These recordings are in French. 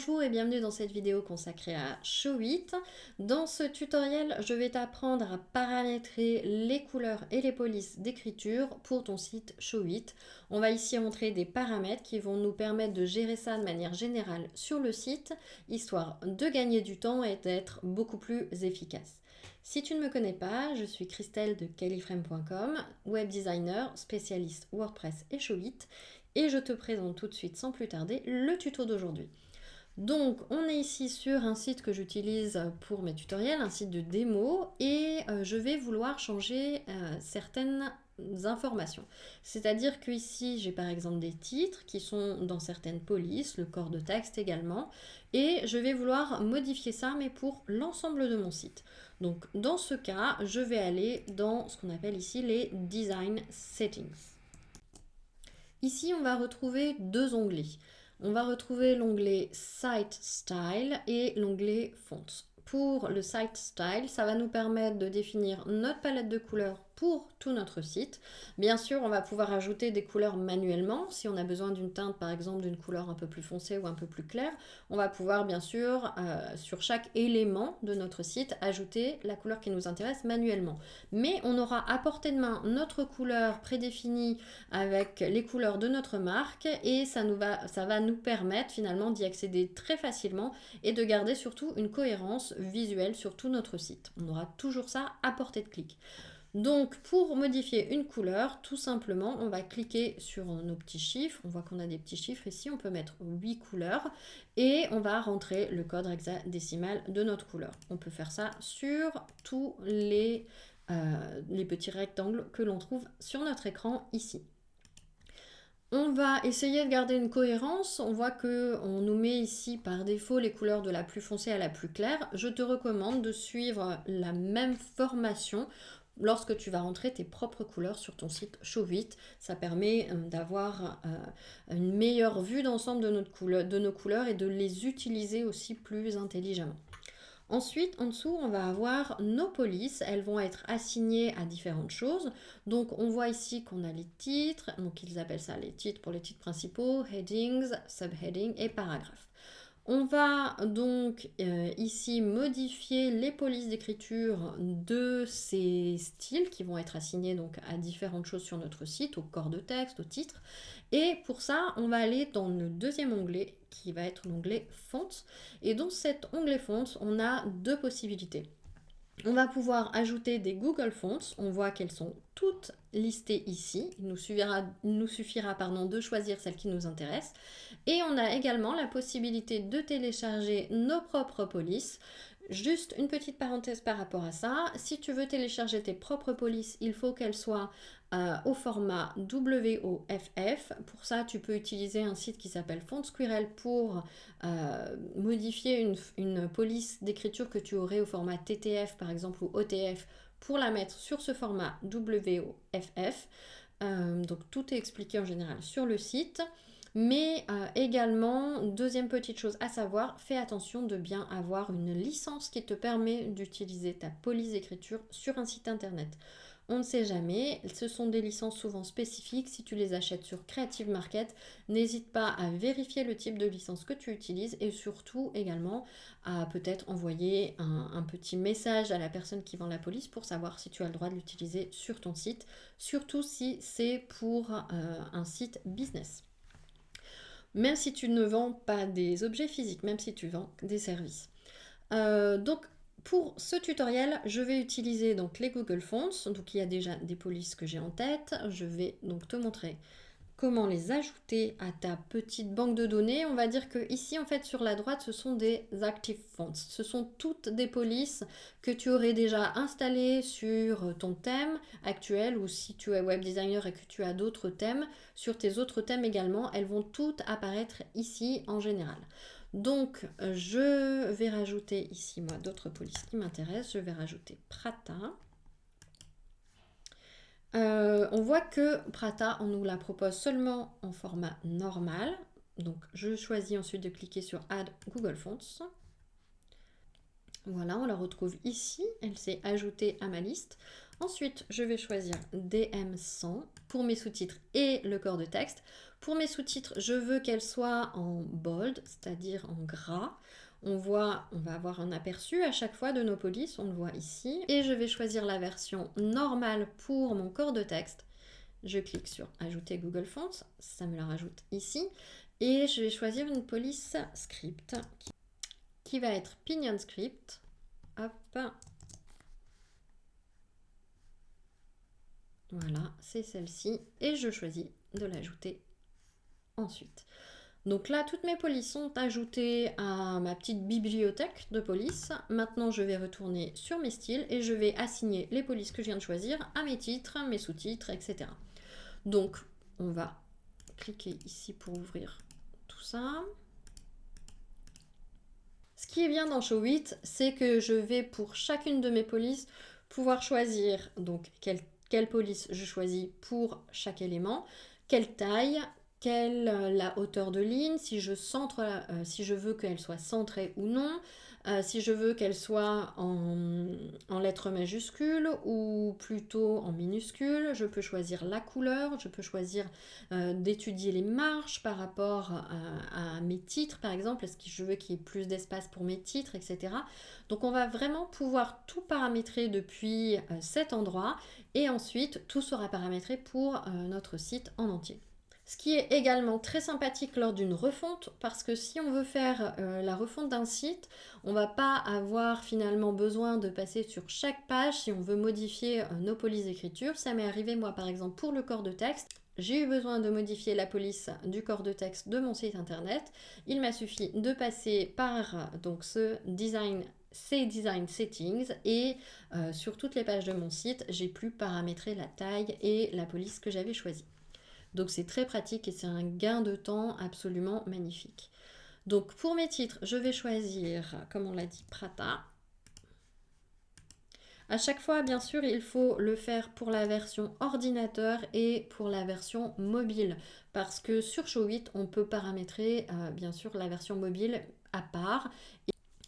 Bonjour et bienvenue dans cette vidéo consacrée à Showit. Dans ce tutoriel, je vais t'apprendre à paramétrer les couleurs et les polices d'écriture pour ton site Showit. On va ici montrer des paramètres qui vont nous permettre de gérer ça de manière générale sur le site, histoire de gagner du temps et d'être beaucoup plus efficace. Si tu ne me connais pas, je suis Christelle de califrame.com, web designer, spécialiste WordPress et Showit, et je te présente tout de suite sans plus tarder le tuto d'aujourd'hui. Donc on est ici sur un site que j'utilise pour mes tutoriels, un site de démo et euh, je vais vouloir changer euh, certaines informations. C'est-à-dire que ici j'ai par exemple des titres qui sont dans certaines polices, le corps de texte également, et je vais vouloir modifier ça mais pour l'ensemble de mon site. Donc dans ce cas, je vais aller dans ce qu'on appelle ici les Design Settings. Ici, on va retrouver deux onglets. On va retrouver l'onglet Site Style et l'onglet Fonts. Pour le Site Style, ça va nous permettre de définir notre palette de couleurs pour tout notre site. Bien sûr, on va pouvoir ajouter des couleurs manuellement. Si on a besoin d'une teinte, par exemple, d'une couleur un peu plus foncée ou un peu plus claire, on va pouvoir, bien sûr, euh, sur chaque élément de notre site, ajouter la couleur qui nous intéresse manuellement. Mais on aura à portée de main notre couleur prédéfinie avec les couleurs de notre marque et ça, nous va, ça va nous permettre finalement d'y accéder très facilement et de garder surtout une cohérence visuelle sur tout notre site. On aura toujours ça à portée de clic. Donc pour modifier une couleur, tout simplement, on va cliquer sur nos petits chiffres. On voit qu'on a des petits chiffres ici, on peut mettre 8 couleurs et on va rentrer le code hexadécimal de notre couleur. On peut faire ça sur tous les, euh, les petits rectangles que l'on trouve sur notre écran ici. On va essayer de garder une cohérence. On voit qu'on nous met ici par défaut les couleurs de la plus foncée à la plus claire. Je te recommande de suivre la même formation lorsque tu vas rentrer tes propres couleurs sur ton site Showit. Ça permet euh, d'avoir euh, une meilleure vue d'ensemble de, de nos couleurs et de les utiliser aussi plus intelligemment. Ensuite, en dessous, on va avoir nos polices. Elles vont être assignées à différentes choses. Donc, on voit ici qu'on a les titres. Donc, ils appellent ça les titres pour les titres principaux, headings, subheadings et paragraphes. On va donc euh, ici modifier les polices d'écriture de ces styles qui vont être assignés donc à différentes choses sur notre site, au corps de texte, au titre. Et pour ça, on va aller dans le deuxième onglet qui va être l'onglet Fonts. Et dans cet onglet Fonts, on a deux possibilités. On va pouvoir ajouter des Google Fonts. On voit qu'elles sont toutes listées ici. Il nous suffira, nous de choisir celle qui nous intéresse. Et on a également la possibilité de télécharger nos propres polices. Juste une petite parenthèse par rapport à ça. Si tu veux télécharger tes propres polices, il faut qu'elles soient euh, au format WOFF. Pour ça, tu peux utiliser un site qui s'appelle FontSquirrel pour euh, modifier une, police d'écriture que tu aurais au format TTF par exemple ou OTF pour la mettre sur ce format WOFF. Euh, donc tout est expliqué en général sur le site. Mais également, deuxième petite chose à savoir, fais attention de bien avoir une licence qui te permet d'utiliser ta police d'écriture sur un site internet. On ne sait jamais, ce sont des licences souvent spécifiques. Si tu les achètes sur Creative Market, n'hésite pas à vérifier le type de licence que tu utilises et surtout également à peut-être envoyer un, petit message à la personne qui vend la police pour savoir si tu as le droit de l'utiliser sur ton site, surtout si c'est pour euh, un site business même si tu ne vends pas des objets physiques, même si tu vends des services. Euh, donc pour ce tutoriel, je vais utiliser donc les Google Fonts. Donc il y a déjà des polices que j'ai en tête. Je vais donc te montrer comment les ajouter à ta petite banque de données. On va dire que ici, en fait, sur la droite, ce sont des Active Fonts. Ce sont toutes des polices que tu aurais déjà installées sur ton thème actuel ou si tu es web designer et que tu as d'autres thèmes, sur tes autres thèmes également, elles vont toutes apparaître ici en général. Donc, je vais rajouter ici, moi, d'autres polices qui m'intéressent. Je vais rajouter Prata. Euh, on voit que Prata, on nous la propose seulement en format normal. Donc, je choisis ensuite de cliquer sur Add Google Fonts. Voilà, on la retrouve ici. Elle s'est ajoutée à ma liste. Ensuite, je vais choisir DM100 pour mes sous-titres et le corps de texte. Pour mes sous-titres, je veux qu'elles soient en bold, c'est-à-dire en gras. On va avoir un aperçu à chaque fois de nos polices, on le voit ici. Et je vais choisir la version normale pour mon corps de texte. Je clique sur ajouter Google Fonts, ça me la rajoute ici. Et je vais choisir une police script qui va être Pinion Script. Hop. Voilà, c'est celle-ci. Et je choisis de l'ajouter ensuite. Donc là, toutes mes polices sont ajoutées à ma petite bibliothèque de police. Maintenant, je vais retourner sur mes styles et je vais assigner les polices que je viens de choisir à mes titres, mes sous-titres, etc. Donc, on va cliquer ici pour ouvrir tout ça. Ce qui est bien dans Show 8, c'est que je vais pour chacune de mes polices pouvoir choisir donc quelle, quelle police je choisis pour chaque élément, quelle taille, quelle euh, la hauteur de ligne, si je, euh, si je veux qu'elle soit centrée ou non, euh, si je veux qu'elle soit en, lettres majuscules ou plutôt en minuscules, je peux choisir la couleur, je peux choisir d'étudier les marges par rapport à, à, mes titres par exemple, est-ce que je veux qu'il y ait plus d'espace pour mes titres, etc. Donc on va vraiment pouvoir tout paramétrer depuis cet endroit et ensuite tout sera paramétré pour notre site en entier. Ce qui est également très sympathique lors d'une refonte, parce que si on veut faire euh, la refonte d'un site, on va pas avoir finalement besoin de passer sur chaque page si on veut modifier euh, nos polices d'écriture. Ça m'est arrivé moi par exemple pour le corps de texte. J'ai eu besoin de modifier la police du corps de texte de mon site internet. Il m'a suffi de passer par donc ce design ces design settings et euh, sur toutes les pages de mon site, j'ai pu paramétrer la taille et la police que j'avais choisie. Donc c'est très pratique et c'est un gain de temps absolument magnifique. Donc pour mes titres, je vais choisir, comme on l'a dit, Prata. À chaque fois, bien sûr, il faut le faire pour la version ordinateur et pour la version mobile. Parce que sur Show 8, on peut paramétrer, euh, bien sûr, la version mobile à part.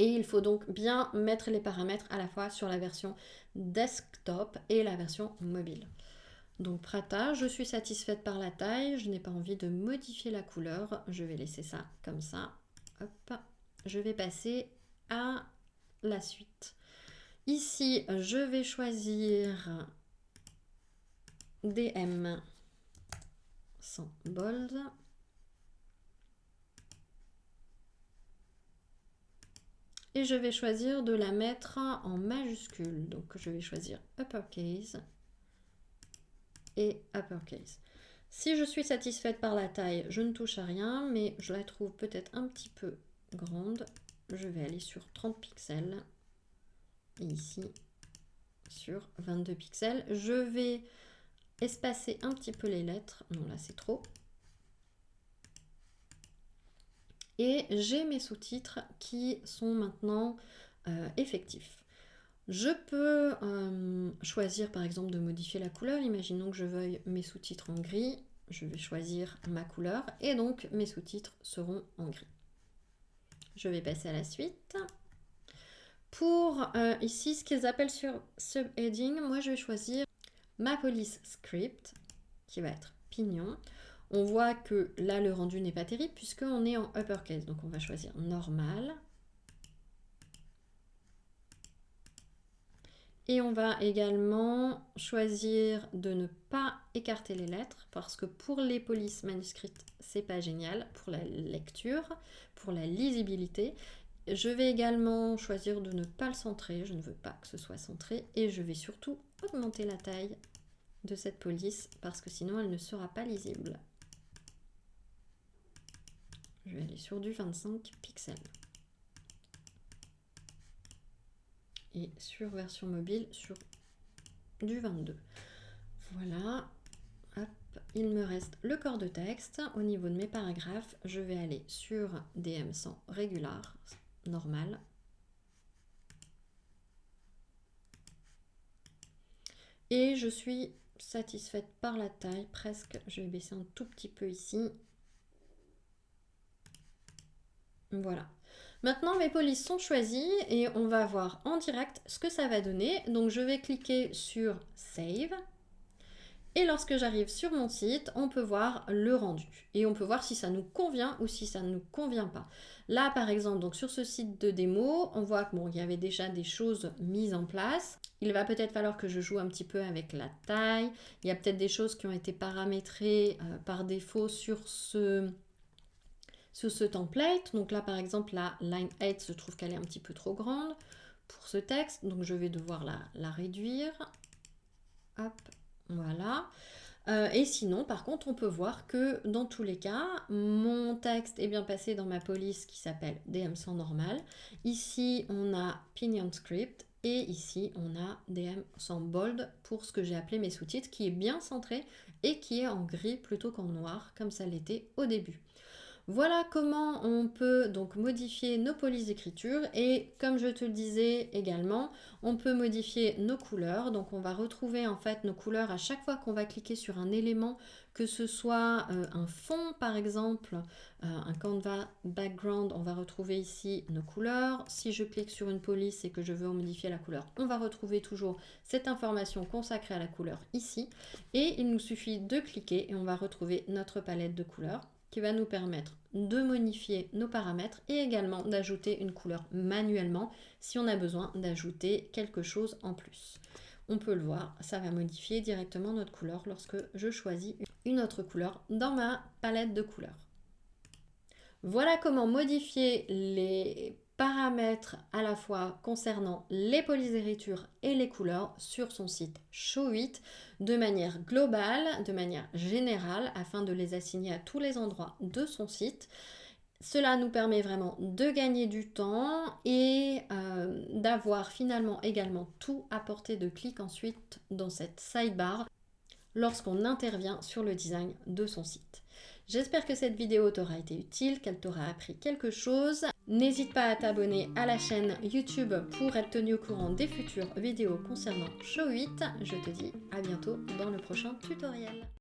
Et il faut donc bien mettre les paramètres à la fois sur la version desktop et la version mobile. Donc Prata, je suis satisfaite par la taille, je n'ai pas envie de modifier la couleur, je vais laisser ça comme ça. Hop, je vais passer à la suite. Ici, je vais choisir DM sans bold. Et je vais choisir de la mettre en majuscule. Donc je vais choisir uppercase et uppercase. Si je suis satisfaite par la taille, je ne touche à rien, mais je la trouve peut-être un petit peu grande. Je vais aller sur 30 pixels. Et ici, sur 22 pixels. Je vais espacer un petit peu les lettres. Non, là, c'est trop. Et j'ai mes sous-titres qui sont maintenant euh, effectifs. Je peux euh, choisir par exemple de modifier la couleur. Imaginons que je veuille mes sous-titres en gris. Je vais choisir ma couleur et donc mes sous-titres seront en gris. Je vais passer à la suite. Pour euh, ici, ce qu'ils appellent sur subheading, moi je vais choisir ma police script qui va être pignon. On voit que là le rendu n'est pas terrible puisqu'on est en uppercase. Donc on va choisir normal. Et on va également choisir de ne pas écarter les lettres parce que pour les polices manuscrites, c'est pas génial pour la lecture, pour la lisibilité. Je vais également choisir de ne pas le centrer, je ne veux pas que ce soit centré et je vais surtout augmenter la taille de cette police parce que sinon elle ne sera pas lisible. Je vais aller sur du 25 pixels. Et sur version mobile sur du 22. Voilà, il me reste le corps de texte. Au niveau de mes paragraphes, je vais aller sur DM100 régular, normal. Et je suis satisfaite par la taille, presque. Je vais baisser un tout petit peu ici. Voilà. Maintenant, mes polices sont choisies et on va voir en direct ce que ça va donner. Donc, je vais cliquer sur Save. Et lorsque j'arrive sur mon site, on peut voir le rendu. Et on peut voir si ça nous convient ou si ça ne nous convient pas. Là, par exemple, donc sur ce site de démo, on voit qu'il bon, y avait déjà des choses mises en place. Il va peut-être falloir que je joue un petit peu avec la taille. Il y a peut-être des choses qui ont été paramétrées euh, par défaut sur ce, sur ce template. Donc là, par exemple, la line 8, je trouve qu'elle est un petit peu trop grande pour ce texte. Donc je vais devoir la, la réduire. Hop, voilà. Euh, et sinon, par contre, on peut voir que dans tous les cas, mon texte est bien passé dans ma police qui s'appelle DM sans normal. Ici, on a Pinion Script et ici, on a DM sans bold pour ce que j'ai appelé mes sous-titres qui est bien centré et qui est en gris plutôt qu'en noir comme ça l'était au début. Voilà comment on peut donc modifier nos polices d'écriture et comme je te le disais également, on peut modifier nos couleurs. Donc on va retrouver en fait nos couleurs à chaque fois qu'on va cliquer sur un élément, que ce soit euh, un fond par exemple, euh, un canvas background, on va retrouver ici nos couleurs. Si je clique sur une police et que je veux modifier la couleur, on va retrouver toujours cette information consacrée à la couleur ici. Et il nous suffit de cliquer et on va retrouver notre palette de couleurs qui va nous permettre de modifier nos paramètres et également d'ajouter une couleur manuellement si on a besoin d'ajouter quelque chose en plus. On peut le voir, ça va modifier directement notre couleur lorsque je choisis une autre couleur dans ma palette de couleurs. Voilà comment modifier les paramètres à la fois concernant les polices d'écriture et les couleurs sur son site Show8 de manière globale, de manière générale, afin de les assigner à tous les endroits de son site. Cela nous permet vraiment de gagner du temps et euh, d'avoir finalement également tout à portée de clic ensuite dans cette sidebar lorsqu'on intervient sur le design de son site. J'espère que cette vidéo t'aura été utile, qu'elle t'aura appris quelque chose. N'hésite pas à t'abonner à la chaîne YouTube pour être tenu au courant des futures vidéos concernant Show 8. Je te dis à bientôt dans le prochain tutoriel.